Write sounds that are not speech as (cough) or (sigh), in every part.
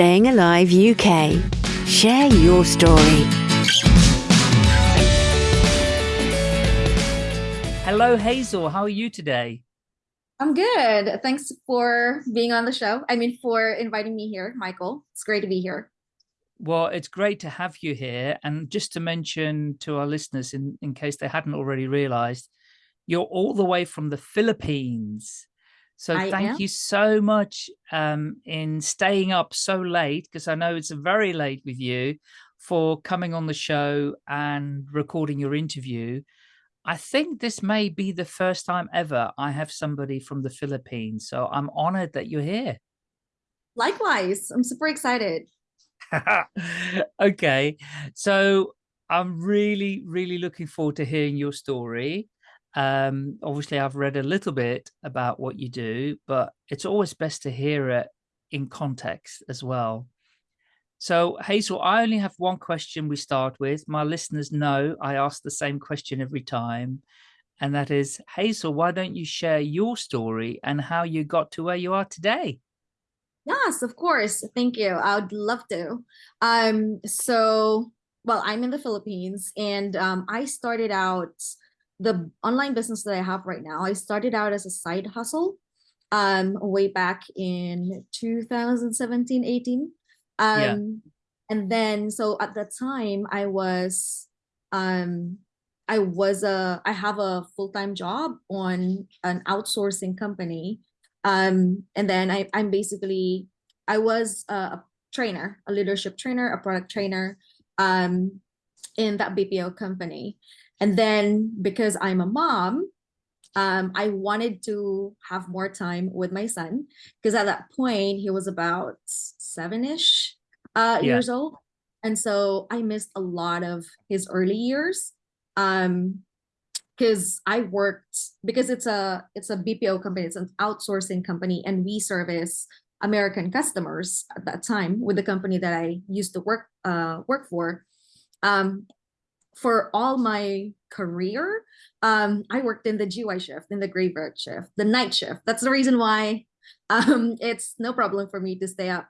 Staying Alive UK. Share your story. Hello, Hazel. How are you today? I'm good. Thanks for being on the show. I mean, for inviting me here, Michael. It's great to be here. Well, it's great to have you here. And just to mention to our listeners, in, in case they hadn't already realized, you're all the way from the Philippines. So I thank am. you so much um, in staying up so late, because I know it's very late with you, for coming on the show and recording your interview. I think this may be the first time ever I have somebody from the Philippines. So I'm honored that you're here. Likewise, I'm super excited. (laughs) okay, so I'm really, really looking forward to hearing your story. Um, obviously, I've read a little bit about what you do, but it's always best to hear it in context as well. So, Hazel, I only have one question we start with. My listeners know I ask the same question every time. And that is, Hazel, why don't you share your story and how you got to where you are today? Yes, of course. Thank you. I would love to. Um, so, well, I'm in the Philippines and um, I started out the online business that I have right now. I started out as a side hustle um, way back in 2017, 18. Yeah. Um, and then, so at that time, I was, um, I was a, I have a full-time job on an outsourcing company. Um, and then I, I'm basically, I was a, a trainer, a leadership trainer, a product trainer, um, in that BPO company. And then because I'm a mom, um, I wanted to have more time with my son because at that point he was about seven-ish uh, Yeah. years old. And so I missed a lot of his early years. Um, because I worked because it's a it's a BPO company, it's an outsourcing company, and we service American customers at that time with the company that I used to work uh work for. Um, for all my career, um, I worked in the GY shift, in the graveyard shift, the night shift. That's the reason why (laughs) um, it's no problem for me to stay up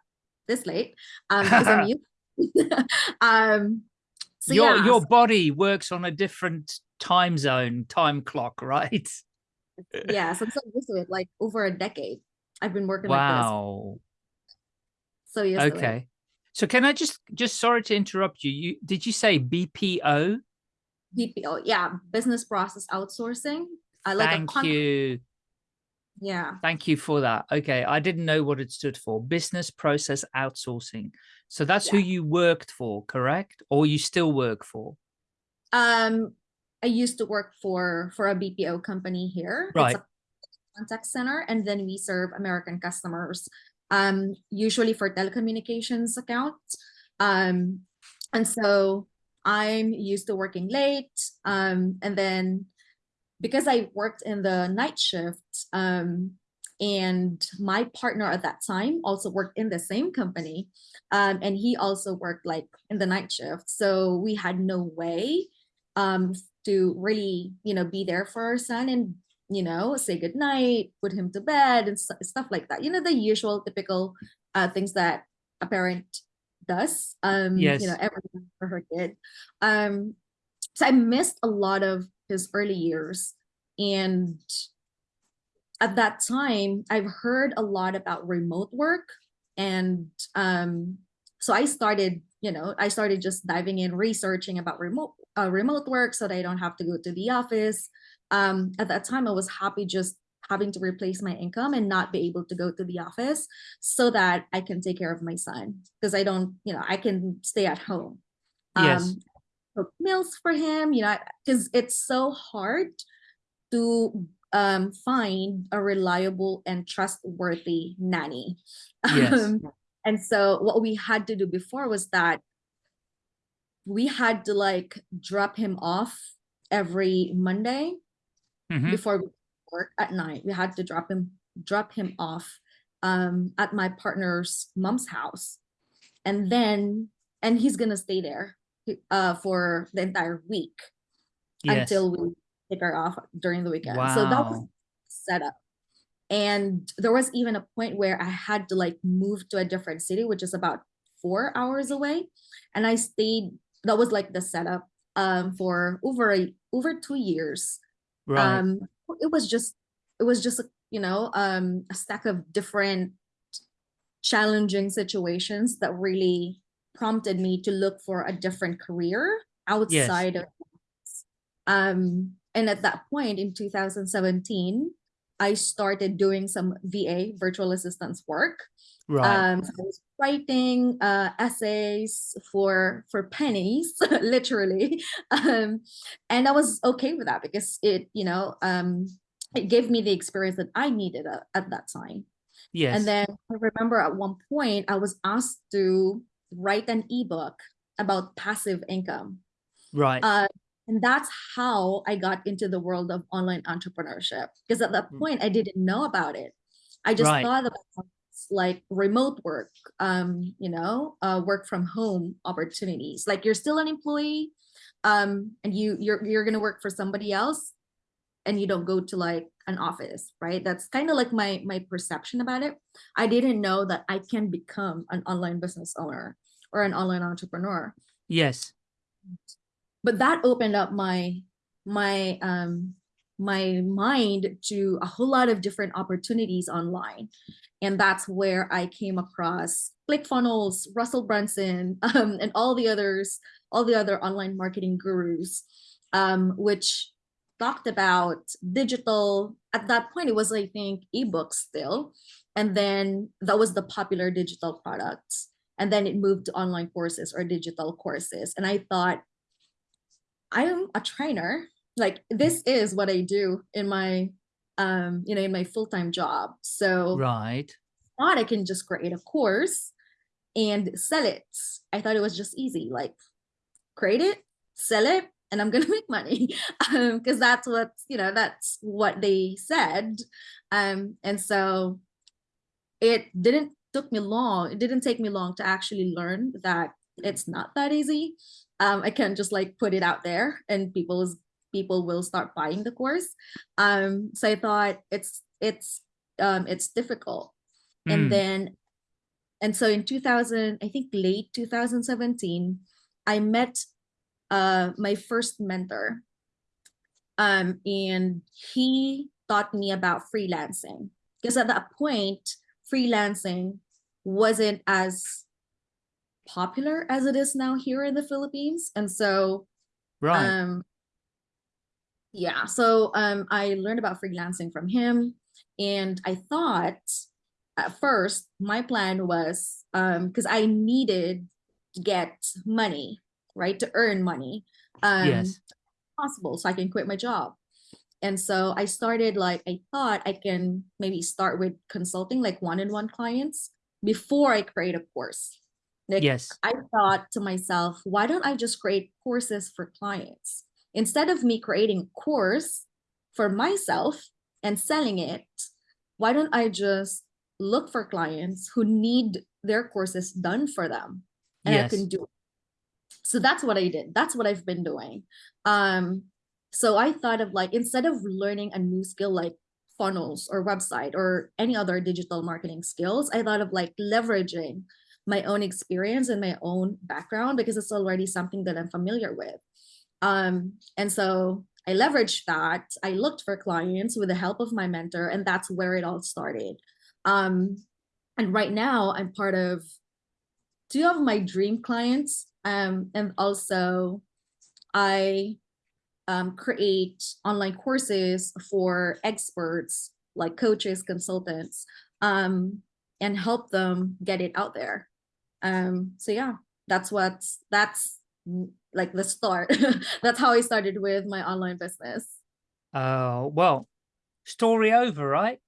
this late um, because I'm (laughs) used. (laughs) um, so your yeah, your body works on a different time zone, time clock, right? yeah, so I'm so used to it. Like over a decade, I've been working like Wow. this. So it. Okay. So can I just just sorry to interrupt you. You did you say BPO? BPO, yeah, business process outsourcing. I like Thank you. Yeah, Thank you for that. Okay, I didn't know what it stood for. Business process outsourcing. So that's who you worked for, correct? Or you still work for? um, I used to work for for a BPO company here. Right. It's a contact center, and then we serve American customers, um, usually for telecommunications accounts. Um, and so I'm used to working late. Um, and then because I worked in the night shift, um, and my partner at that time also worked in the same company, um, and he also worked like in the night shift. So we had no way um, to really, you know, be there for our son and you know say goodnight, put him to bed, and st- stuff like that. You know, the usual typical uh, things that a parent does. Um, you know, Yes. everything for her kid. Um, so I missed a lot of his early years. And at that time, I've heard a lot about remote work. And um, so I started, you know, I started just diving in, researching about remote uh, remote work so that I don't have to go to the office. Um, at that time, I was happy just having to replace my income and not be able to go to the office so that I can take care of my son because I don't, you know, I can stay at home Yes. um cook meals for him you know because it's so hard to um find a reliable and trustworthy nanny Yes. um, and so what we had to do before was that we had to like drop him off every monday Mhm. before we work at night we had to drop him drop him off um at my partner's mom's house and then and he's gonna stay there uh for the entire week Yes. until we take her off during the weekend so that was set up and there was even a point where I had to like move to a different city, which is about four hours away. And I stayed, that was like the setup um, for over a, over two years. Right. Um, it was just, it was just, you know, um, a stack of different challenging situations that really prompted me to look for a different career outside of um and at that point in 2017 I started doing some VA virtual assistance work. Right. Um, so I was writing uh, essays for for pennies, (laughs) literally, (laughs) um, and I was okay with that because it, you know, um, it gave me the experience that I needed at, at that time. yes. And then I remember at one point I was asked to write an ebook about passive income. right. Uh, and that's how I got into the world of online entrepreneurship. Because at that Mm. point, I didn't know about it. I just Right. thought about like remote work, um, you know, uh, work from home opportunities. Like you're still an employee, um, and you you're you're gonna work for somebody else, and you don't go to like an office, right? That's kind of like my my perception about it. I didn't know that I can become an online business owner or an online entrepreneur yes. But that opened up my my um my mind to a whole lot of different opportunities online. And that's where i came across clickfunnels russell brunson (laughs) um, and all the others all the other online marketing gurus um, which talked about digital. At that point it was i think ebooks still. And then that was the popular digital products. And then it moved to online courses or digital courses. And i thought I am a trainer. Like this is what I do in my um, you know, in my full-time job. So Right. thought I can just create a course and sell it. I thought it was just easy, like create it, sell it, and I'm gonna (laughs) make money. Um, because that's what, you know, that's what they said. Um, and so it didn't took me long, it didn't take me long to actually learn that it's not that easy. Um, I can't just like put it out there and people's people will start buying the course. Um, so I thought it's it's um it's difficult. Mm. And then and so in 2000, I think late 2017, I met uh my first mentor. Um, and he taught me about freelancing because at that point, freelancing wasn't as popular as it is now here in the Philippines. And so Right. um yeah, so um I learned about freelancing from him and I thought at first my plan was um because I needed to get money, right? To earn money. Um yes. possible so I can quit my job. And so I started like I thought I can maybe start with consulting like one-on-one clients before I create a course. Like Yes. I thought to myself, why don't I just create courses for clients? Instead of me creating a course for myself and selling it, why don't I just look for clients who need their courses done for them and I can do it. So that's what I did. That's what I've been doing. Um, so I thought of like instead of learning a new skill like funnels or website or any other digital marketing skills, I thought of like leveraging my own experience and my own background because it's already something that I'm familiar with. Um, and so I leveraged that. I looked for clients with the help of my mentor, and that's where it all started. Um, and right now, I'm part of two of my dream clients. Um, and also, I um, create online courses for experts like coaches, consultants, um, and help them get it out there. Um, so yeah, that's what that's mm, like the start. (laughs) that's how I started with my online business. Oh, well, story over, right?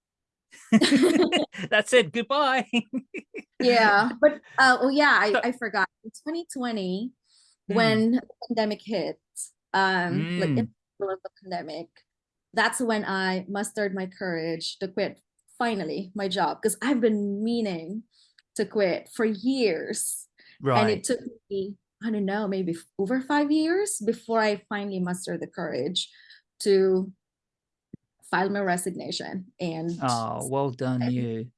(laughs) That's it. Goodbye. (laughs) yeah, but uh, oh yeah, I, I forgot. In 2020, Hmm. when the pandemic hit, um, like in Mm. the middle of the pandemic, that's when I mustered my courage to quit finally my job because I've been meaning to quit for years. Right. And it took me, I don't know, maybe over five years before I finally mustered the courage to file my resignation and Oh, well done you.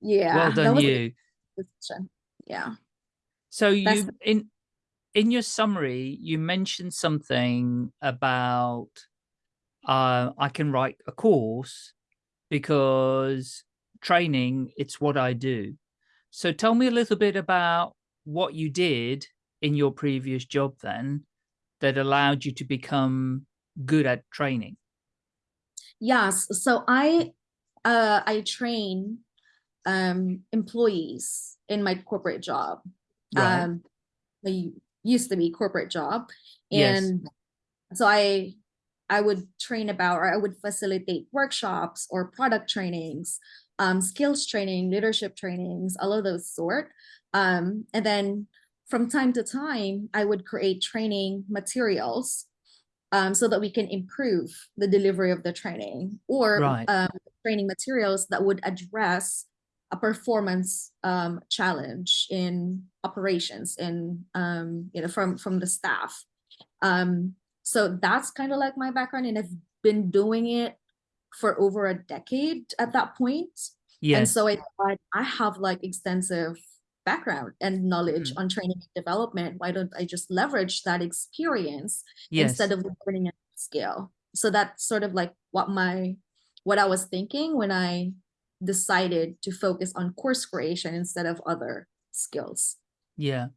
yeah, Well done you. Yeah. So That's you in in your summary, you mentioned something about uh, I can write a course because training, it's what I do. So tell me a little bit about what you did in your previous job then that allowed you to become good at training. Yes. So I uh I train um employees in my corporate job. Right. Um used to be corporate job. Yes. And so I I would train about or I would facilitate workshops or product trainings, um, skills training, leadership trainings, all of those sort. Um, and then from time to time, I would create training materials um, so that we can improve the delivery of the training or Right. um, training materials that would address a performance um, challenge in operations and um, you know from from the staff. Um, so that's kind of like my background, and I've been doing it for over a decade at that point. And so I thought I have like extensive background and knowledge Mhm. on training and development. Why don't I just leverage that experience Yes. instead of learning a skill? So that's sort of like what my what I was thinking when I decided to focus on course creation instead of other skills. Yeah.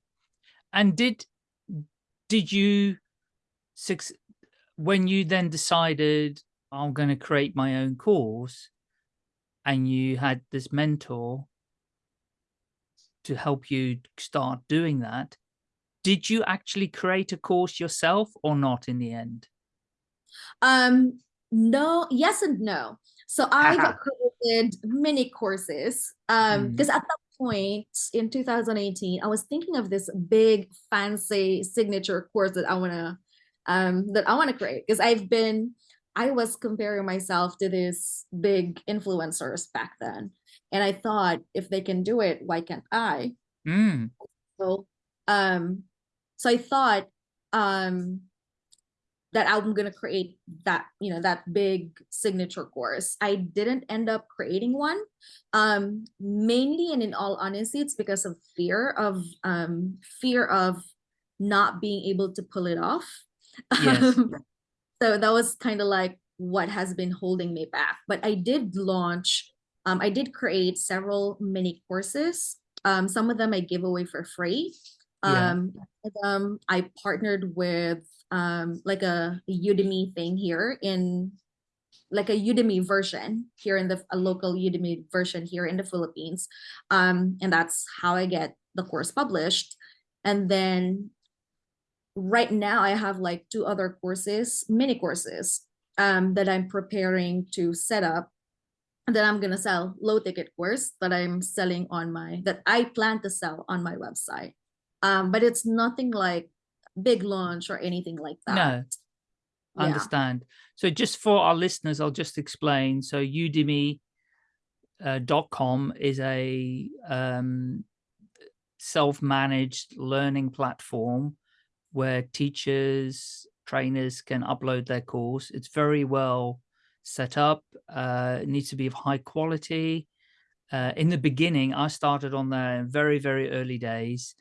And did did you suc when you then decided I'm going to create my own course and you had this mentor to help you start doing that, did you actually create a course yourself or not in the end? Um, no, yes and no. So (laughs) I've created many courses. Um, Mm. because at that point in 2018, I was thinking of this big fancy signature course that I wanna um that I want to create because I've been I was comparing myself to these big influencers back then. And I thought if they can do it, why can't I? Mm. So um so I thought um that I'm gonna create that, you know, that big signature course. I didn't end up creating one. Um, mainly and in all honesty, it's because of fear of um fear of not being able to pull it off. Yes. (laughs) So that was kind of like what has been holding me back. But I did launch, um, I did create several mini courses. Um, some of them I give away for free. Um, them I partnered with um, like a Udemy thing here in like a Udemy version here in the a local Udemy version here in the Philippines. Um, and that's how I get the course published. And then right now I have like two other courses, mini courses, um, that I'm preparing to set up that I'm gonna sell low ticket course that I'm selling on my that I plan to sell on my website. Um, but it's nothing like big launch or anything like that. No, Yeah. understand. So just for our listeners, I'll just explain. So Udemy uh, dot com is a um, self-managed learning platform where teachers, trainers can upload their course. It's very well set up. Uh, it needs to be of high quality. Uh, in the beginning, I started on there in very, very early days.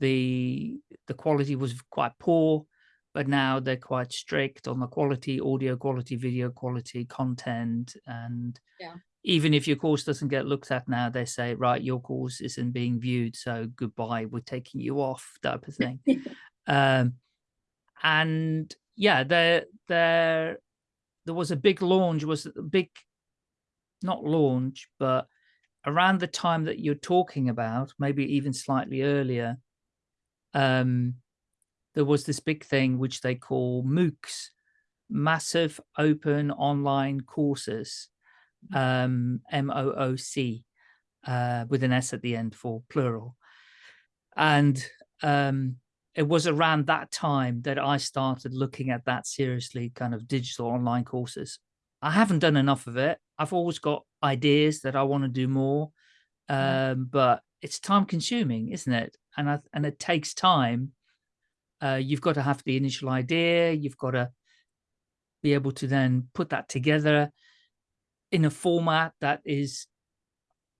The the quality was quite poor, but now they're quite strict on the quality, audio quality, video quality, content, and Yeah. even if your course doesn't get looked at now, they say, right, your course isn't being viewed, so goodbye, we're taking you off, type of (laughs) thing. Um, and yeah, there there there was a big launch, was a big not launch, but around the time that you're talking about, maybe even slightly earlier, um, there was this big thing which they call MOOCs, massive open online courses, um, M-O-O-C, uh, with an S at the end for plural. And um, it was around that time that I started looking at that seriously, kind of digital online courses. I haven't done enough of it. I've always got ideas that I want to do more, um, but it's time consuming, isn't it? And I, and it takes time. Uh, you've got to have the initial idea. You've got to be able to then put that together in a format that is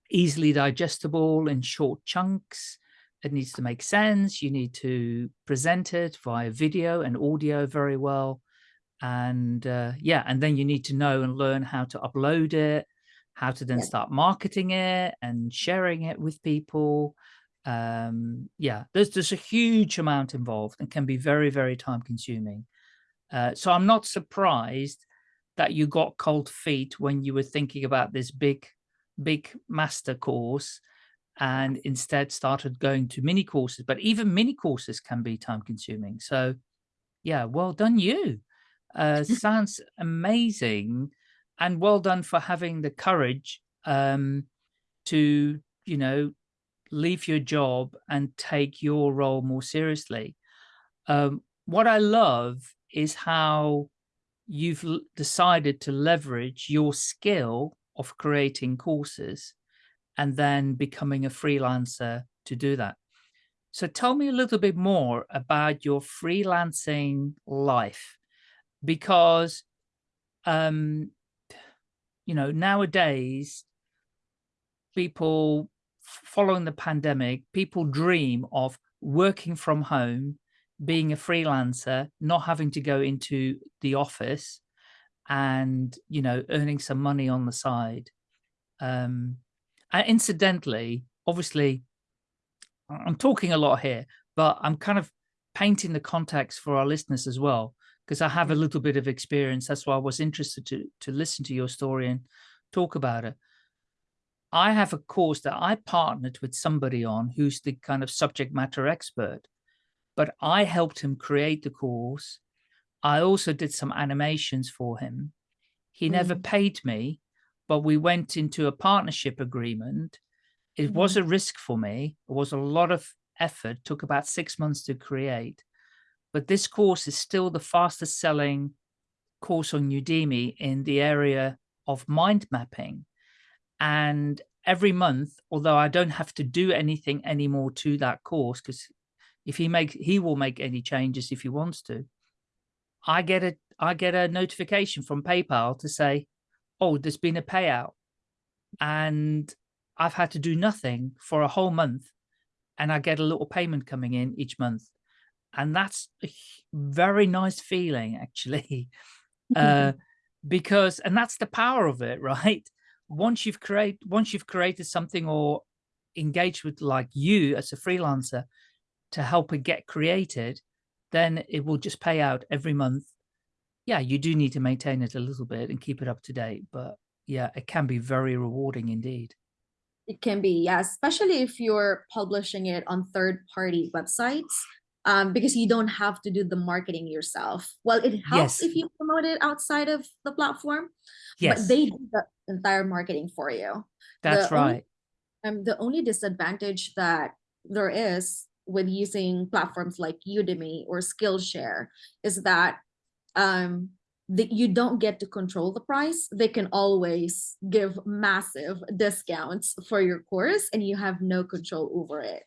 easily digestible in short chunks. It needs to make sense. You need to present it via video and audio very well. And uh, yeah, and then you need to know and learn how to upload it, how to then yeah. start marketing it and sharing it with people. Um, yeah, there's, there's a huge amount involved and can be very, very time consuming. Uh, so I'm not surprised that you got cold feet when you were thinking about this big big master course and instead started going to mini courses but even mini courses can be time consuming. So yeah well done you. Uh (laughs) sounds amazing and well done for having the courage um to you know leave your job and take your role more seriously. Um what i love is how you've decided to leverage your skill of creating courses and then becoming a freelancer to do that. So tell me a little bit more about your freelancing life, because, um, you know, nowadays, people following the pandemic, people dream of working from home, being a freelancer, not having to go into the office and, you know, earning some money on the side. Um, and incidentally, obviously, I'm talking a lot here, but I'm kind of painting the context for our listeners as well, because I have a little bit of experience. That's why I was interested to, to listen to your story and talk about it. I have a course that I partnered with somebody on who's the kind of subject matter expert but I helped him create the course. I also did some animations for him. He mm. never paid me, but we went into a partnership agreement. It was mm-hmm. a risk for me. It was a lot of effort, took about six months to create. But this course is still the fastest selling course on Udemy in the area of mind mapping. And every month, although I don't have to do anything anymore to that course because if he makes he will make any changes if he wants to i get a i get a notification from paypal to say oh there's been a payout and i've had to do nothing for a whole month and i get a little payment coming in each month and that's a very nice feeling actually (laughs) uh because and that's the power of it (laughs) right once you've created once you've created something or engaged with like you as a freelancer to help it get created, then it will just pay out every month. Yeah, you do need to maintain it a little bit and keep it up to date, but yeah, it can be very rewarding indeed. It can be, yeah, especially if you're publishing it on third-party websites, um, because you don't have to do the marketing yourself. Well, it helps yes. if you promote it outside of the platform, yes. but they do the entire marketing for you. That's the right. Only, um, the only disadvantage that there is with using platforms like Udemy or Skillshare is that um, that you don't get to control the price. They can always give massive discounts for your course and you have no control over it.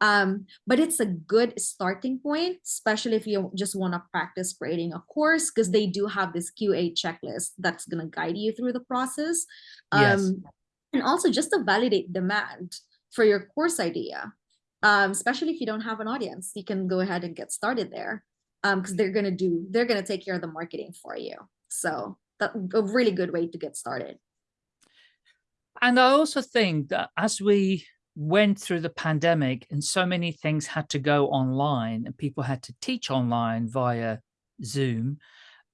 Um, but it's a good starting point, especially if you just want to practice creating a course, because they do have this QA checklist that's going to guide you through the process. Um, yes. And also just to validate demand for your course idea um, especially if you don't have an audience, you can go ahead and get started there because um, they're going to do, they're going to take care of the marketing for you. So that's a really good way to get started. And I also think that as we went through the pandemic and so many things had to go online and people had to teach online via Zoom,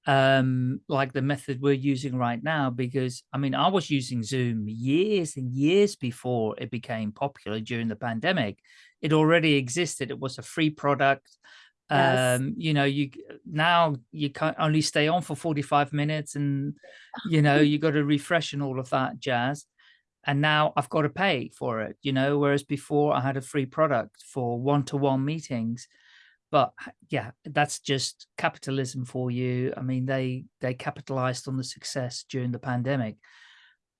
um, like the method we're using right now, because I mean, I was using Zoom years and years before it became popular during the pandemic it already existed. It was a free product. Yes. Um, you know, you now you can only stay on for 45 minutes and, you know, (laughs) you got to refresh and all of that jazz. And now I've got to pay for it, you know, whereas before I had a free product for one-to-one -one meetings. But yeah, that's just capitalism for you. I mean, they they capitalized on the success during the pandemic.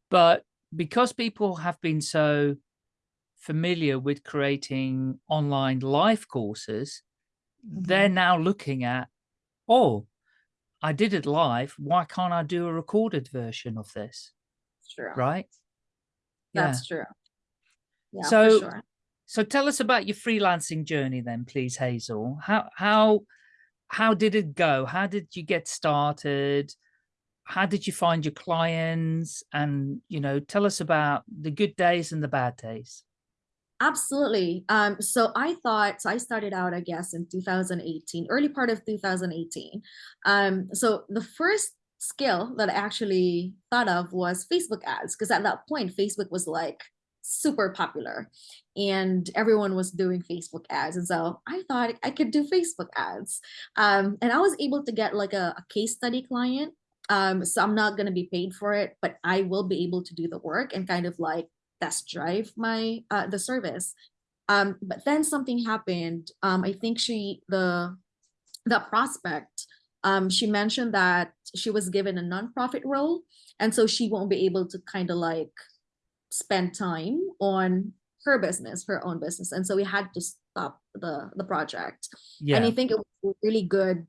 But because people have been so familiar with creating online live courses, they're mm-hmm. now looking at, oh, I did it live. Why can't I do a recorded version of this? True. Right? That's true. Yeah, So- sure. So tell us about your freelancing journey then, please, Hazel. How how how did it go? How did you get started? How did you find your clients? And you know, tell us about the good days and the bad days. Absolutely. Um, so I thought, so I started out, I guess, in 2018, early part of 2018. Um, so the first skill that I actually thought of was Facebook ads, because at that point, Facebook was like super popular and everyone was doing Facebook ads. And so I thought I could do Facebook ads. Um, and I was able to get like a, a case study client. Um, so I'm not going to be paid for it, but I will be able to do the work and kind of like test drive my uh, the service. Um but then something happened. Um i think she the the prospect um she mentioned that she was given a nonprofit role and so she won't be able to kind of like spend time on her business her own business. And so we had to stop the the project. Yeah. and I think it was really good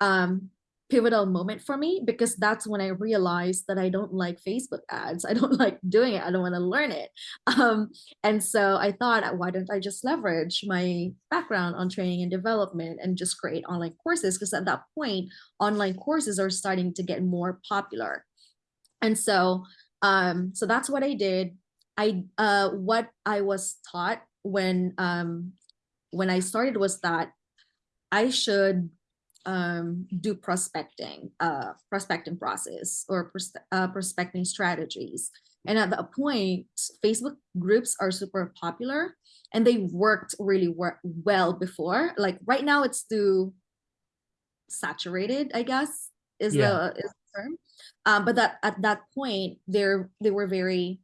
um pivotal moment for me because that's when I realized that I don't like Facebook ads. (laughs) I don't like doing it. I don't want to learn it. Um, and so I thought, why don't I just leverage my background on training and development and just create online courses? Because at that point, online courses are starting to get more popular. And so um, so that's what I did. I uh what I was taught when um when I started was that I should um, do prospecting, uh, prospecting process or pros- uh, prospecting strategies. And at that point, Facebook groups are super popular and they worked really wor- well before. Like right now, it's too saturated, I guess, is Yeah. the is the term. Um, but that at that point, they're they were very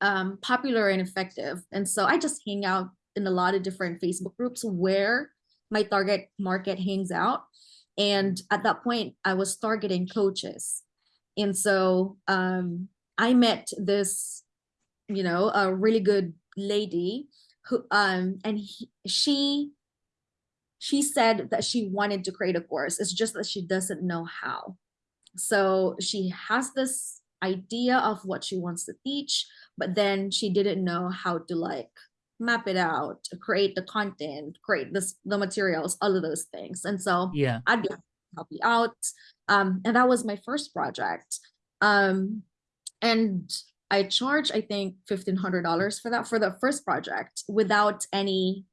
um, popular and effective. And so I just hang out in a lot of different Facebook groups where my target market hangs out. And at that point, I was targeting coaches. And so um, I met this, you know, a really good lady who, um, and he, she, she said that she wanted to create a course. It's just that she doesn't know how. So she has this idea of what she wants to teach, but then she didn't know how to like map it out, create the content, create this the materials, all of those things. And so Yeah. I'd be happy to help you out. Um, and that was my first project. Um, and I charged, I think, fifteen hundred dollars for that for the first project without any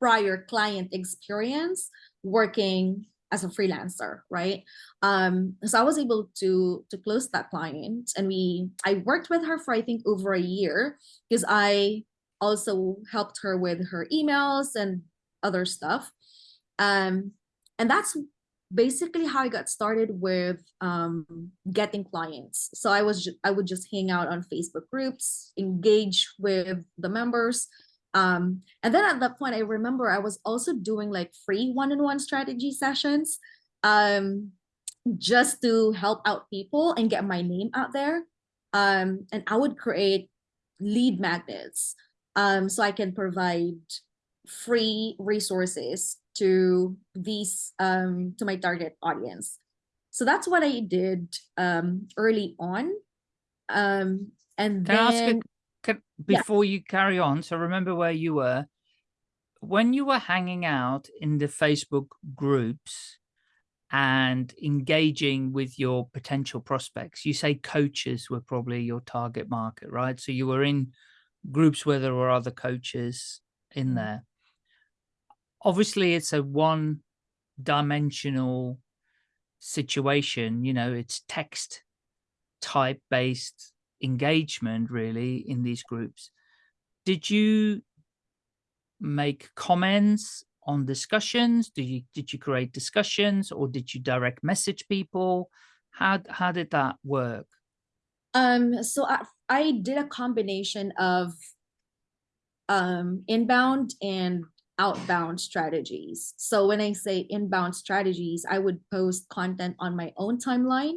prior client experience working as a freelancer, right? Um, so I was able to to close that client, and we I worked with her for I think over a year because I also helped her with her emails and other stuff. Um, and that's basically how I got started with um, getting clients. So I was I would just hang out on Facebook groups, engage with the members. Um, and then at that point, I remember I was also doing like free one-on-one strategy sessions um, just to help out people and get my name out there. Um, and I would create lead magnets um, so I can provide free resources to these um, to my target audience. So that's what I did um, early on. Um, and Can I ask then a, can, Yeah. before you carry on? So remember where you were when you were hanging out in the Facebook groups and engaging with your potential prospects. You say coaches were probably your target market, right? So you were in groups where there were other coaches in Mhm. there. Obviously, it's a one dimensional situation, you know, it's text type based engagement really in these groups. Did you make comments on discussions? Did you did you create discussions or did you direct message people? How how did that work? Um, so I, I did a combination of um, inbound and outbound strategies. So when I say inbound strategies, I would post content on my own timeline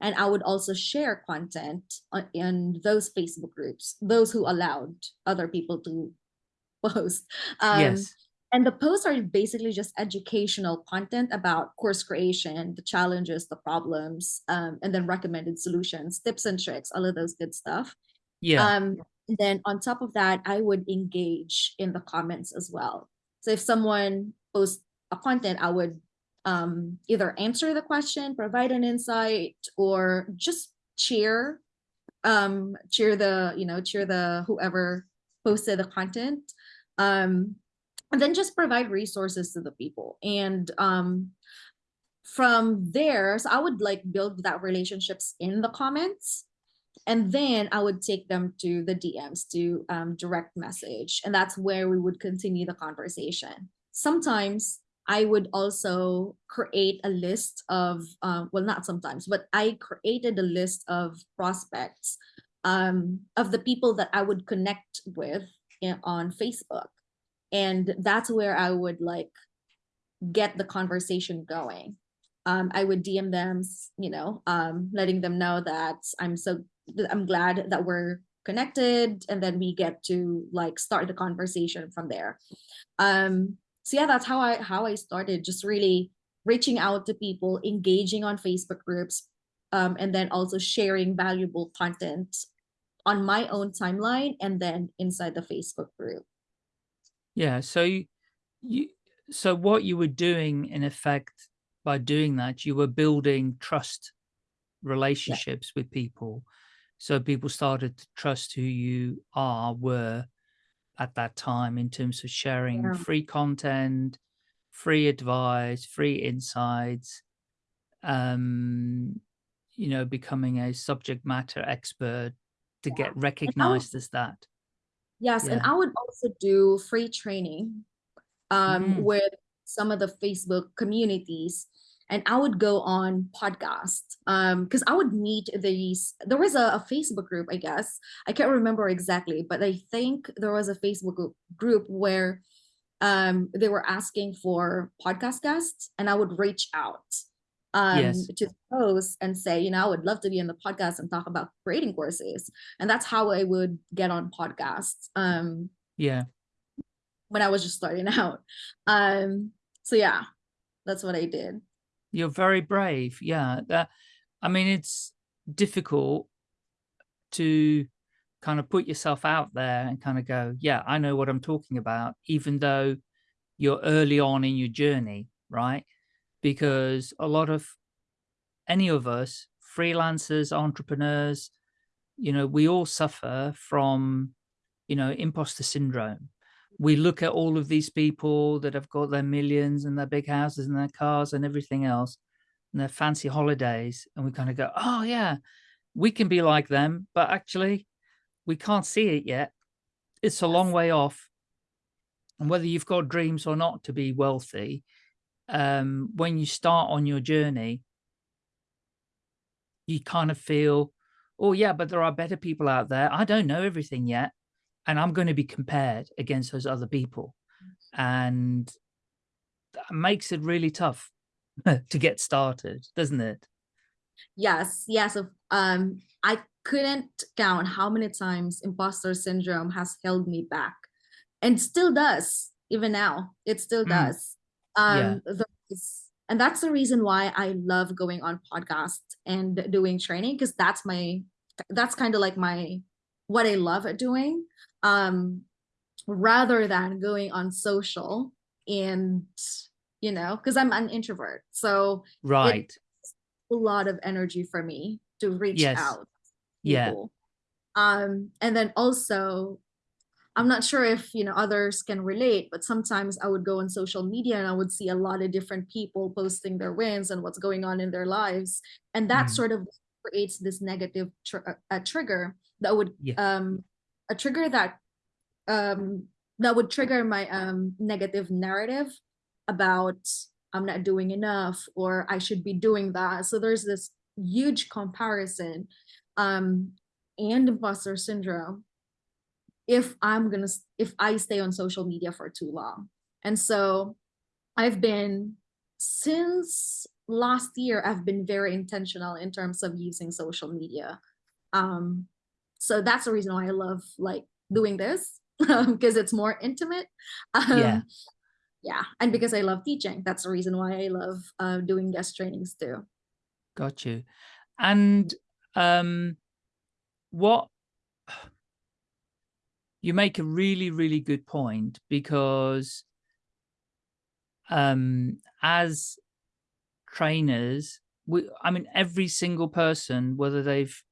and I would also share content on, in those Facebook groups, those who allowed other people to (laughs) post. Um, yes. And the posts are basically just educational content about course creation, the challenges, the problems, um, and then recommended solutions, tips and tricks, all of those good stuff. Yeah. Um, then on top of that, I would engage in the comments as well. So if someone posts a content, I would um, either answer the question, provide an insight, or just cheer, um, cheer the, you know, cheer the whoever posted the content. And then just provide resources to the people. And um, from there, so I would like build that relationships in the comments and then I would take them to the DMs to um, direct message. And that's where we would continue the conversation. Sometimes I would also create a list of, uh, well, not sometimes, but I created a list of prospects um, of the people that I would connect with in, on Facebook. And that's where I would like get the conversation going. Um, I would DM them, you know, um, letting them know that I'm so, I'm glad that we're connected and then we get to like start the conversation from there. Um, so yeah, that's how I how I started, just really reaching out to people, engaging on Facebook groups, um, and then also sharing valuable content on my own timeline and then inside the Facebook group. Yeah. So you, so what you were doing in effect by doing that, you were building trust relationships yeah. with people. So people started to trust who you are, were, at that time in terms of sharing Yeah. free content, free advice, free insights, um, you know, becoming a subject matter expert to Yeah. get And I would, recognized as that. Yes, and I would also do free training um, Mm, with some of the Facebook communities and I would go on podcasts um because I would meet these there was a, a Facebook group I guess I can't remember exactly but I think there was a Facebook group group where um they were asking for podcast guests and I would reach out um yes. to post and say you know I would love to be in the podcast and talk about creating courses and that's how I would get on podcasts um Yeah. when I was just starting (laughs) out um so yeah that's what I did You're very brave. Yeah. That, I mean, it's difficult to kind of put yourself out there and kind of go, yeah, I know what I'm talking about, even though you're early on in your journey, right? Because a lot of any of us, freelancers, entrepreneurs, you know, we all suffer from, you know, imposter syndrome. We look at all of these people that have got their millions and their big houses and their cars and everything else and their fancy holidays. And we kind of go, oh yeah, we can be like them, but actually we can't see it yet. It's a long way off. And whether you've got dreams or not to be wealthy, um, when you start on your journey, you kind of feel, oh yeah, but there are better people out there. I don't know everything yet. And I'm going to be compared against those other people. And that makes it really tough (laughs) to get started, doesn't it? Yes, yes. Of um, I couldn't count how many times imposter syndrome has held me back, and still does even now. It still Mm, does. Yeah. Um, it's, and that's the reason why I love going on podcasts and doing training because that's my that's kind of like my what I love at doing. Um, rather than going on social and you know because I'm an introvert, so Right. a lot of energy for me to reach Yes. out Yeah. people. Um, and then also, I'm not sure if you know others can relate, but sometimes I would go on social media and I would see a lot of different people posting their wins and what's going on in their lives, and that Mm, sort of creates this negative tr a a trigger that would yeah. um a trigger that um that would trigger my um negative narrative about I'm not doing enough or I should be doing that. So there's this huge comparison um and imposter syndrome if I'm gonna if I stay on social media for too long. And so I've been since last year I've been very intentional in terms of using social media. Um so that's the reason why I love like doing this (laughs) because it's more intimate. Yeah. Um yeah and because i love teaching that's the reason why i love uh, doing guest trainings too got you and um what you make a really really good point because um as trainers we i mean every single person whether they've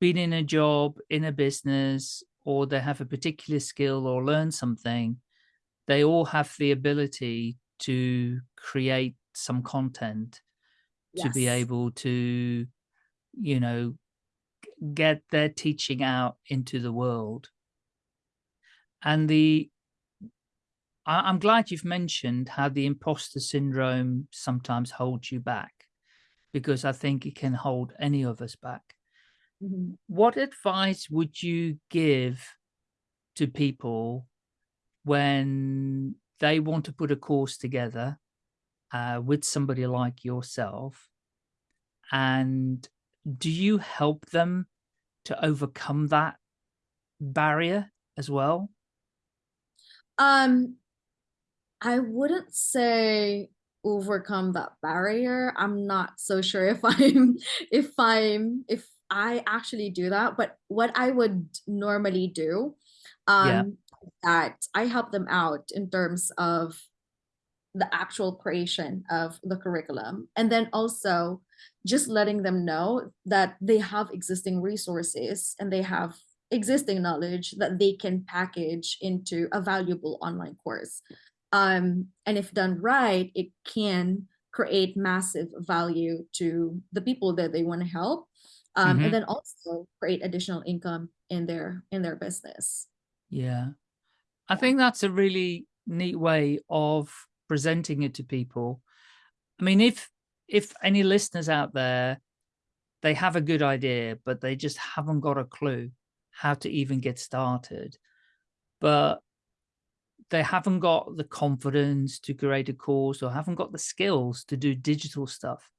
been in a job in a business or they have a particular skill or learn something they all have the ability to create some content yes. to be able to, you know, get their teaching out into the world. And the, I, I'm glad you've mentioned how the imposter syndrome sometimes holds you back, because I think it can hold any of us back. Mm -hmm. What advice would you give to people when they want to put a course together uh, with somebody like yourself and do you help them to overcome that barrier as well um i wouldn't say overcome that barrier i'm not so sure (laughs) if i'm if i'm if i actually do that but what i would normally do um yeah that I help them out in terms of the actual creation of the curriculum. And then also just letting them know that they have existing resources and they have existing knowledge that they can package into a valuable online course. Um, and if done right, it can create massive value to the people that they want to help. Um, mm -hmm. And then also create additional income in their in their business. Yeah. I think that's a really neat way of presenting it to people. I mean, if if any listeners out there, they have a good idea, but they just haven't got a clue how to even get started, but they haven't got the confidence to create a course or haven't got the skills to do digital stuff.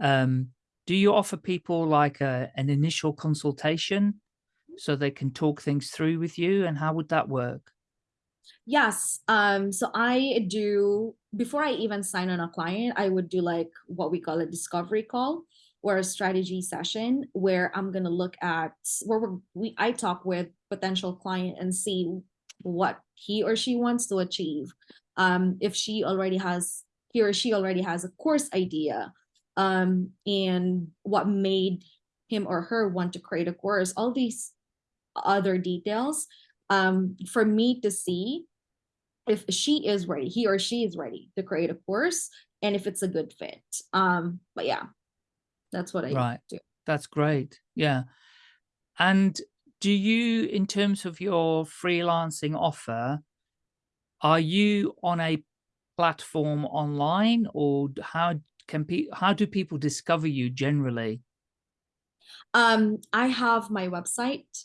Um, do you offer people like a, an initial consultation so they can talk things through with you and how would that work? Yes. Um, so I do, before I even sign on a client, I would do like what we call a discovery call or a strategy session where I'm going to look at where we I talk with potential client and see what he or she wants to achieve. Um, if she already has, he or she already has a course idea um, and what made him or her want to create a course, all these other details um, for me to see if she is ready, he or she is ready to create a course and if it's a good fit. Um, but yeah, that's what I right. do. That's great. Yeah. And do you, in terms of your freelancing offer, are you on a platform online or how can people, how do people discover you generally? Um, I have my website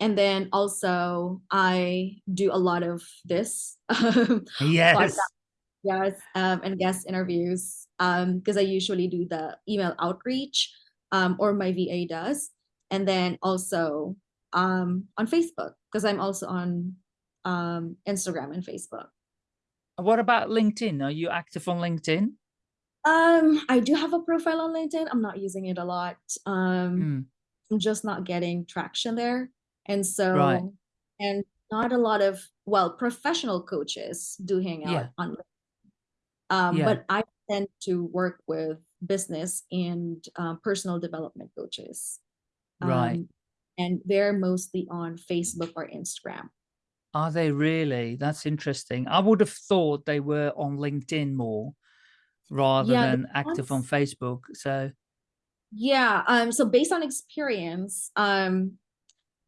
and then also I do a lot of this. (laughs) yes. yes, um, and guest interviews because um, I usually do the email outreach um, or my VA does. And then also um, on Facebook because I'm also on um, Instagram and Facebook. What about LinkedIn? Are you active on LinkedIn? Um, I do have a profile on LinkedIn. I'm not using it a lot. Um, mm. I'm just not getting traction there. And so, right. and not a lot of, well, professional coaches do hang out yeah. on, um, yeah. but I tend to work with business and um, personal development coaches. Right. Um, and they're mostly on Facebook or Instagram. Are they really? That's interesting. I would have thought they were on LinkedIn more rather yeah, than active on Facebook. So yeah, um, so based on experience, um,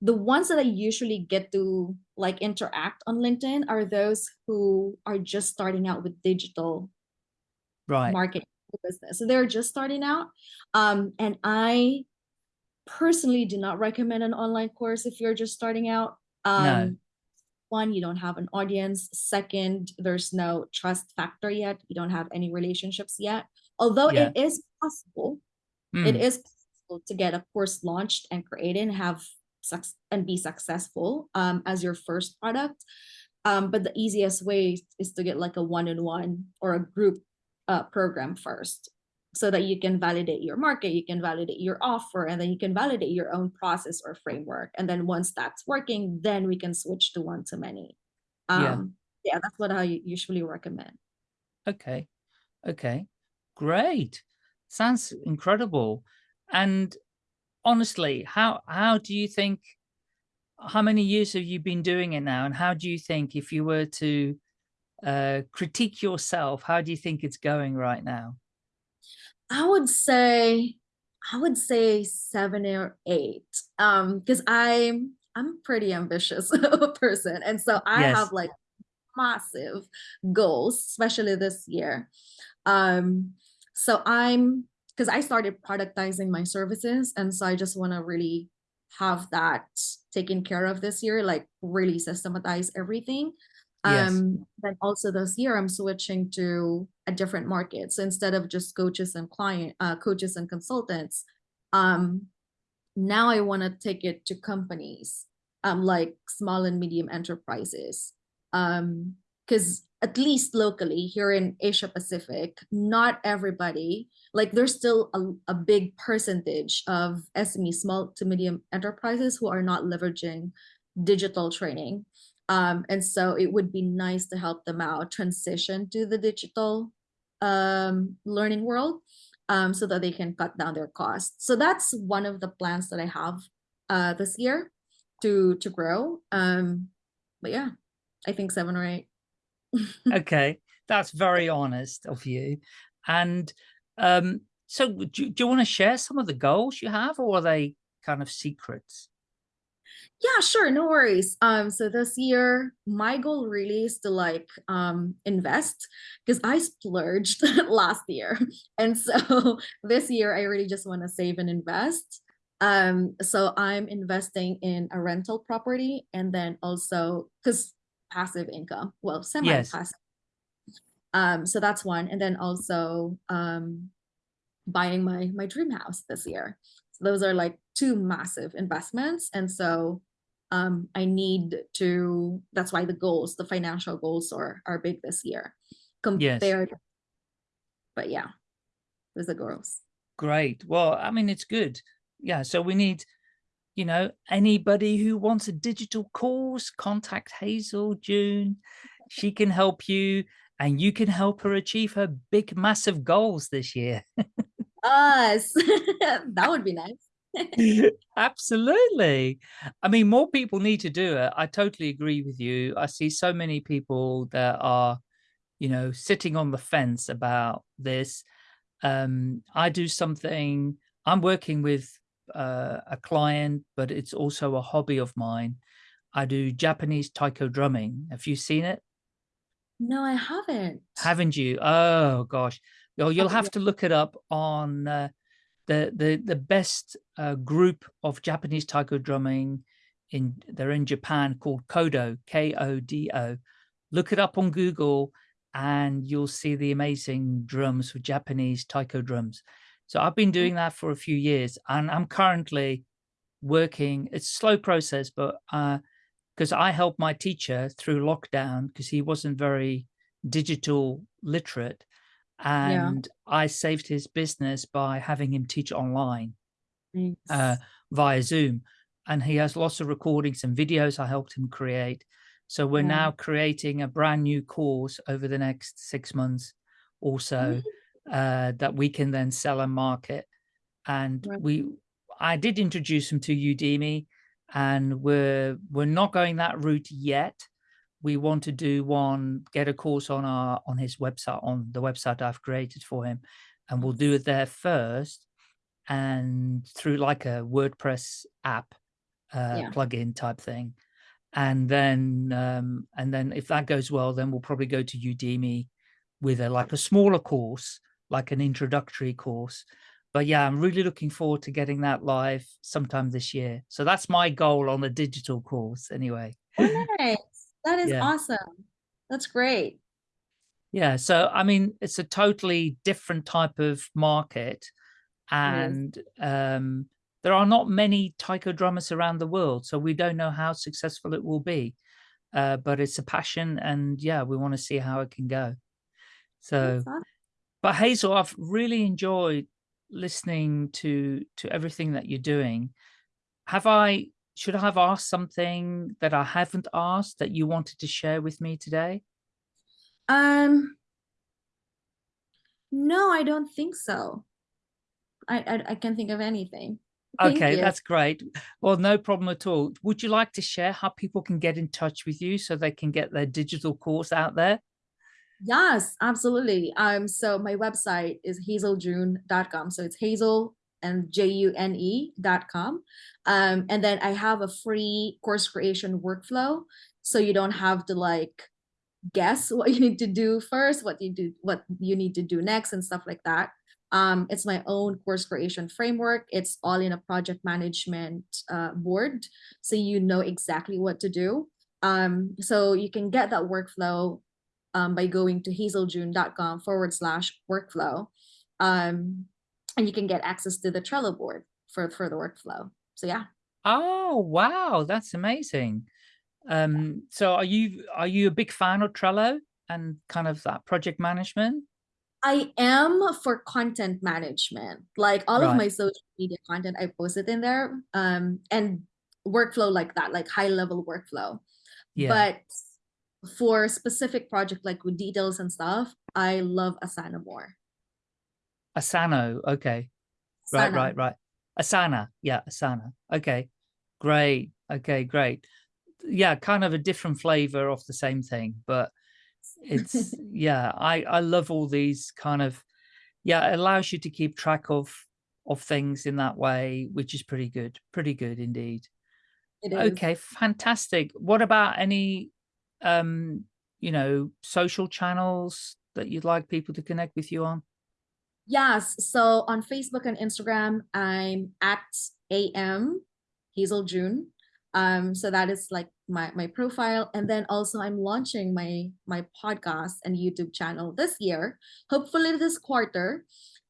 the ones that I usually get to like interact on LinkedIn are those who are just starting out with digital right. marketing business. So they're just starting out. Um, and I personally do not recommend an online course if you're just starting out. Um, no. One, you don't have an audience. Second, there's no trust factor yet. You don't have any relationships yet. Although yeah. it is possible, mm. it is possible to get a course launched and created and have and be successful um, as your first product. Um, but the easiest way is to get like a one-on-one or a group uh, program first so that you can validate your market, you can validate your offer, and then you can validate your own process or framework. And then once that's working, then we can switch to one-to-many. Yeah. Um, yeah, that's what I usually recommend. Okay. Okay. Great. Sounds incredible. And honestly, how how do you think how many years have you been doing it now? And how do you think if you were to uh, critique yourself, how do you think it's going right now? I would say I would say seven or eight. Um, because I'm I'm pretty ambitious (laughs) person. And so I Yes. have like massive goals, especially this year. Um, so I'm because I started productizing my services, and so I just want to really have that taken care of this year, like really systematize everything. Um, then also this year I'm switching to a different market. So instead of just coaches and client uh, coaches and consultants, um, now I want to take it to companies, um, like small and medium enterprises. Um, because at least locally here in Asia Pacific, not everybody, like there's still a, a big percentage of SME, small to medium enterprises who are not leveraging digital training. Um, and so it would be nice to help them out transition to the digital um, learning world um, so that they can cut down their costs. So that's one of the plans that I have uh, this year to to grow. Um, but yeah, I think seven or eight. (laughs) Okay. That's very honest of you. And um, so do, do you want to share some of the goals you have or are they kind of secrets? Yeah, sure, no worries. Um, so this year, my goal really is to like um invest because I splurged (laughs) last year. And so (laughs) this year I really just want to save and invest. Um, so I'm investing in a rental property and then also because passive income, well, semi-passive. Um, so that's one. And then also um buying my my dream house this year. So those are like two massive investments. And so um I need to that's why the goals, the financial goals are are big this year Yes. compared. But yeah, those are goals. Great. Well, I mean, it's good. Yeah. So we need, you know, anybody who wants a digital course, contact Hazel June. She can help you and you can help her achieve her big, massive goals this year. (laughs) Us. (laughs) that would be nice. (laughs) (laughs) Absolutely. I mean, more people need to do it. I totally agree with you. I see so many people that are, you know, sitting on the fence about this. Um, I do something, I'm working with uh, a client, but it's also a hobby of mine. I do Japanese taiko drumming. Have you seen it? No, I haven't. Haven't you? Oh gosh. You'll have to look it up on uh, the the the best uh, group of Japanese taiko drumming in they're in Japan called Kodo K O D O. Look it up on Google and you'll see the amazing drums for Japanese taiko drums. So I've been doing that for a few years and I'm currently working. It's a slow process, but uh, because I helped my teacher through lockdown because he wasn't very digital literate Yeah. and I saved his business by having him teach online uh, via Zoom. And he has lots of recordings and videos I helped him create. So we're Yeah. now creating a brand new course over the next six months or so uh, that we can then sell and market. And Right. we, I did introduce him to Udemy and we're, we're not going that route yet. We want to do one, get a course on our, on his website, on the website I've created for him. And we'll do it there first and through like a WordPress app uh, Yeah. plugin type thing. And then, um, and then if that goes well, then we'll probably go to Udemy with a like a smaller course, like an introductory course. But yeah, I'm really looking forward to getting that live sometime this year. So that's my goal on the digital course anyway. Oh, (laughs) nice. That is Yeah. awesome. That's great. Yeah, so I mean, it's a totally different type of market, and um, there are not many taiko drummers around the world, so we don't know how successful it will be. uh, but it's a passion and yeah, we want to see how it can go. So, but Hazel, I've really enjoyed listening to, to everything that you're doing. Have I, should I have asked something that I haven't asked that you wanted to share with me today? Um, no, I don't think so. I, I, I can't think of anything. Thank okay, you. that's great. Well, no problem at all. Would you like to share how people can get in touch with you so they can get their digital course out there? Yes, absolutely. Um, so my website is hazeljune.com. So it's hazel and J-U-N-E dot com. Um, and then I have a free course creation workflow. So you don't have to like guess (laughs) what you need to do first, what you do, what you need to do next and stuff like that. Um, it's my own course creation framework. It's all in a project management uh, board. So you know exactly what to do. Um, so you can get that workflow um, by going to hazeljune.com forward slash workflow. Um, and you can get access to the Trello board for, for the workflow. So yeah. Oh, wow. That's amazing. Um, so are you, are you a big fan of Trello and kind of that project management? I am for content management. Like all right. of my social media content, I post it in there. Um, and workflow like that, like high level workflow. Yeah. But for specific project like with details and stuff, I love Asana more. Asana, okay. Asana. Right, right, right. Asana, yeah, Asana. Okay, great. Okay, great. Yeah, kind of a different flavor of the same thing, but it's (laughs) yeah i i love all these kind of yeah it allows you to keep track of of things in that way which is pretty good pretty good indeed. Okay fantastic. What about any um you know social channels that you'd like people to connect with you on? Yes so on facebook and instagram i'm at am hazel june um so that is like my my profile. And then also i'm launching my my podcast and youtube channel this year hopefully this quarter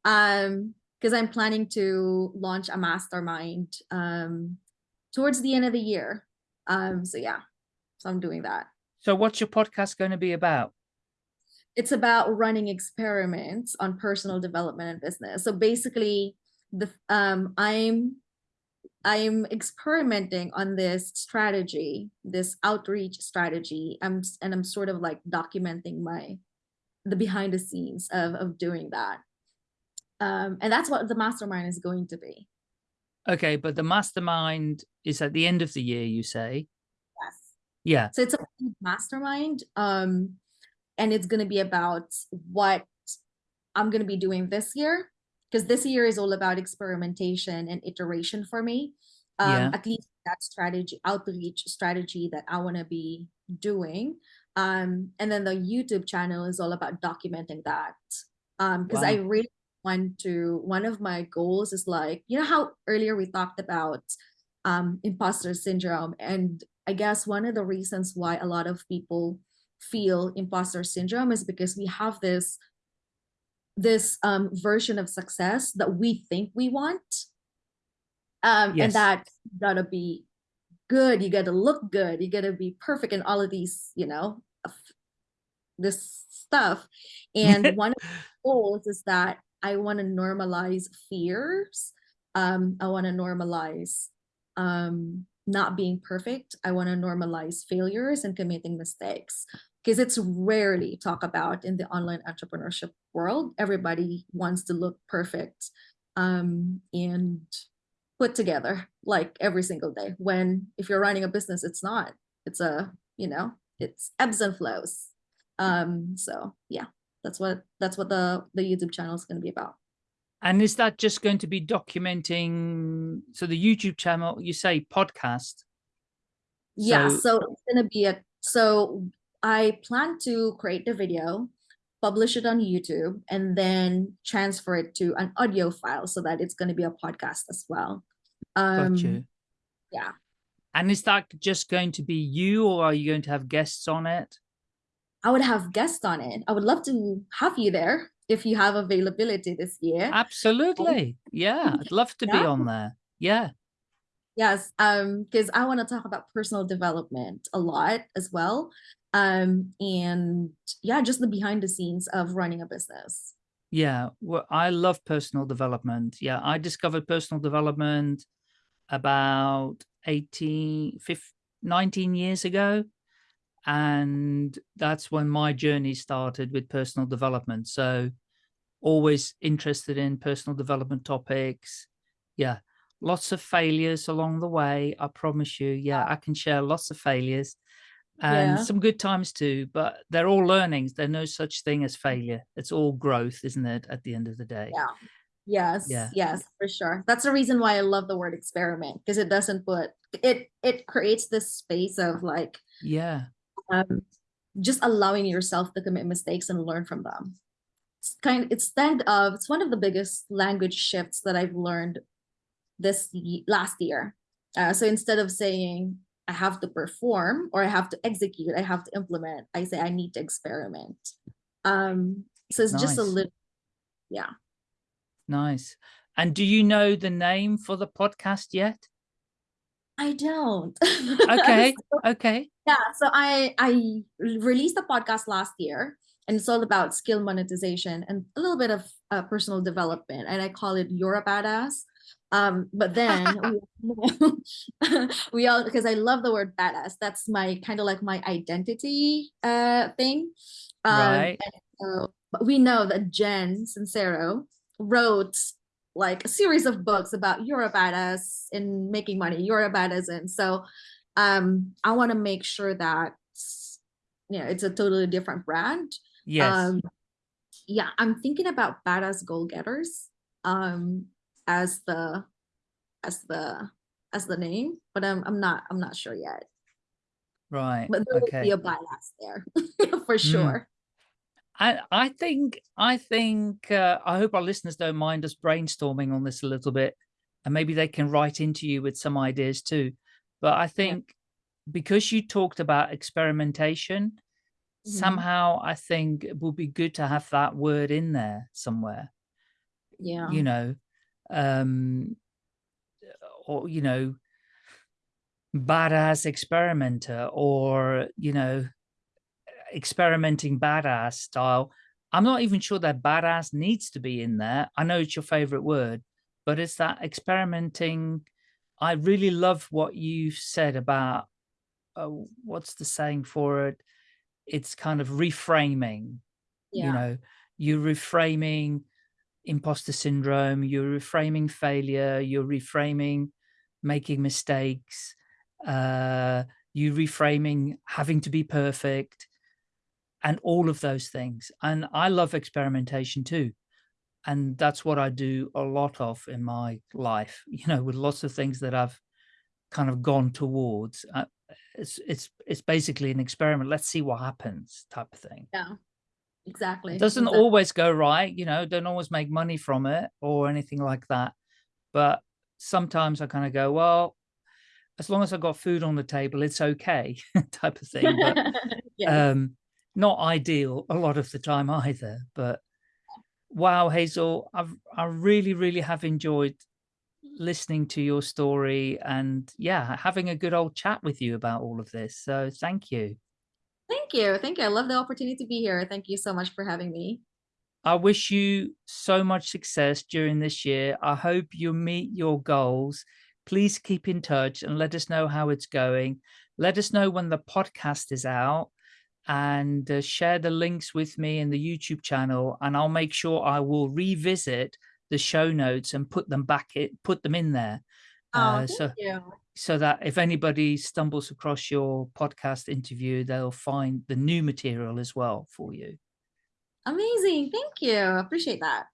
um because i'm planning to launch a mastermind um towards the end of the year. Um so yeah so i'm doing that. So what's your podcast going to be about? It's about running experiments on personal development and business. So basically the um i'm I'm experimenting on this strategy, this outreach strategy. I'm and I'm sort of like documenting my the behind the scenes of of doing that. Um, and that's what the mastermind is going to be. Okay, but the mastermind is at the end of the year, you say? Yes. Yeah. So it's a mastermind. Um, and it's going to be about what I'm going to be doing this year because this year is all about experimentation and iteration for me. Um, yeah. At least that strategy, outreach strategy that I want to be doing. Um, and then the YouTube channel is all about documenting that. Um, because wow. I really want to, one of my goals is like, you know how earlier we talked about um, imposter syndrome. And I guess one of the reasons why a lot of people feel imposter syndrome is because we have this this um, version of success that we think we want. Um, yes. And that gotta be good. You gotta look good. You gotta be perfect in all of these, you know, this stuff. And (laughs) one of the goals is that I want to normalize fears. Um, I want to normalize um, not being perfect. I want to normalize failures and committing mistakes because it's rarely talked about in the online entrepreneurship world. Everybody wants to look perfect um, and put together like every single day. When if you're running a business, it's not. It's a you know it's ebbs and flows. Um, so yeah, that's what that's what the the YouTube channel is going to be about. And is that just going to be documenting? So the YouTube channel, you say podcast. Yeah, so, so it's going to be a so I plan to create the video, publish it on YouTube, and then transfer it to an audio file so that it's going to be a podcast as well. Um, Got you. Yeah. And is that just going to be you or are you going to have guests on it? I would have guests on it. I would love to have you there if you have availability this year. Absolutely. Yeah. I'd (laughs) love to yeah. be on there. Yeah. Yes, um, because I want to talk about personal development a lot as well. Um, and yeah, just the behind the scenes of running a business. Yeah, well, I love personal development. Yeah, I discovered personal development about 18, 15, 19 years ago. And that's when my journey started with personal development. So always interested in personal development topics. Yeah, lots of failures along the way. I promise you. Yeah, I can share lots of failures and Yeah. some good times too, but they're all learnings. There's no such thing as failure. It's all growth, isn't it? At the end of the day. Yeah. Yes, Yeah. yes, for sure. That's the reason why I love the word experiment because it doesn't put it it creates this space of like Yeah. um just allowing yourself to commit mistakes and learn from them. It's kind it's instead of it's one of the biggest language shifts that I've learned this last year. Uh, so instead of saying I have to perform or I have to execute, I have to implement, I say I need to experiment. Um, so it's just a little, yeah. Nice. And do you know the name for the podcast yet? I don't. (laughs) Okay. So, Okay. yeah, so I I released a podcast last year, and it's all about skill monetization and a little bit of uh, personal development, and I call it "You're a Badass." Um, but then (laughs) (laughs) we, all because I love the word badass. That's my kind of like my identity uh thing. Um, Right. so but we know that Jen Sincero wrote like a series of books about you're a badass in making money, you're a badass, and so um I want to make sure that you know it's a totally different brand. Yes. Um, yeah, I'm thinking about badass goal getters um as the as the as the name, but I'm I'm not I'm not sure yet. Right. But there will be a bias there (laughs) for Mm. sure. I I think I think uh, I hope our listeners don't mind us brainstorming on this a little bit, and maybe they can write into you with some ideas too. But I Yeah. think because you talked about experimentation, Mhm. somehow I think it would be good to have that word in there somewhere. Yeah. You know, um, or you know, badass experimenter, or you know, experimenting badass style. I'm not even sure that badass needs to be in there. I know it's your favorite word, but it's that experimenting. I really love what you said about uh, what's the saying for it? It's kind of reframing. yeah. You know, you're reframing imposter syndrome, you're reframing failure, you're reframing making mistakes, uh, you reframing having to be perfect and all of those things. And I love experimentation too. And that's what I do a lot of in my life, (laughs) you know, with lots of things that I've kind of gone towards. Uh, it's it's it's basically an experiment. Let's see what happens, type of thing. Yeah. It Exactly. doesn't Exactly. always go right, you know, don't always make money from it or anything like that. But sometimes I kind of go, well, as long as I've got food on the table, it's okay, (laughs) type of thing. But (laughs) Yes. um, not ideal a lot of the time either. But wow, Hazel, I've I really, really have enjoyed listening to your story and yeah, having a good old chat with you about all of this. So thank you. Thank you. Thank you. I love the opportunity to be here. Thank you so much for having me. I wish you so much success during this year. I hope you meet your goals. Please keep in touch and let us know how it's going. Let us know when the podcast is out and uh, share the links with me in the YouTube channel and I'll make sure I will revisit the show notes and put them back it put them in there Oh, uh, thank so you. So that if anybody stumbles across your podcast interview they'll find the new material as well for you Amazing. Thank you. Appreciate that.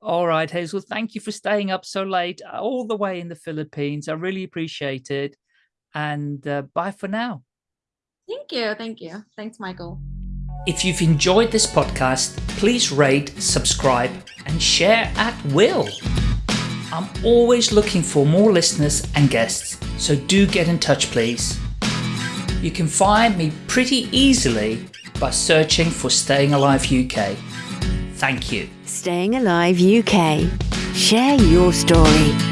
All right, Hazel, thank you for staying up so late all the way in the Philippines. I really appreciate it. And uh, bye for now. Thank you. Thank you. Thanks, Michael. If you've enjoyed this podcast, please rate, subscribe, and share at will. I'm always looking for more listeners and guests, so do get in touch, please. You can find me pretty easily by searching for Staying Alive UK. Thank you. Staying Alive UK. Share your story.